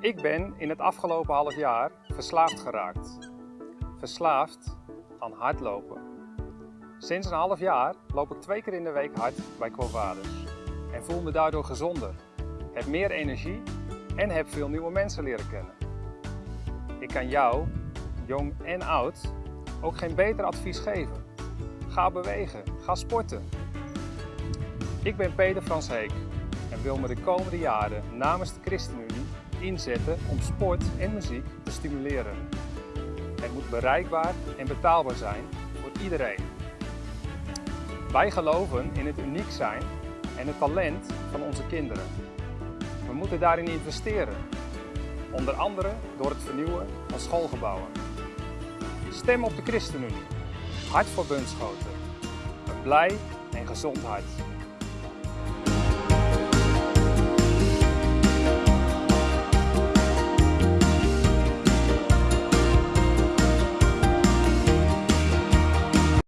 Ik ben in het afgelopen half jaar verslaafd geraakt. Verslaafd aan hardlopen. Sinds een half jaar loop ik twee keer in de week hard bij Quo Vadis en voel me daardoor gezonder, heb meer energie en heb veel nieuwe mensen leren kennen. Ik kan jou, jong en oud, ook geen beter advies geven. Ga bewegen, ga sporten. Ik ben Peter Frans Heek en wil me de komende jaren namens de ChristenUnie inzetten om sport en muziek te stimuleren. Het moet bereikbaar en betaalbaar zijn voor iedereen. Wij geloven in het uniek zijn en het talent van onze kinderen. We moeten daarin investeren, onder andere door het vernieuwen van schoolgebouwen. Stem op de ChristenUnie. Hart voor Bunschoten. Een blij en gezond hart.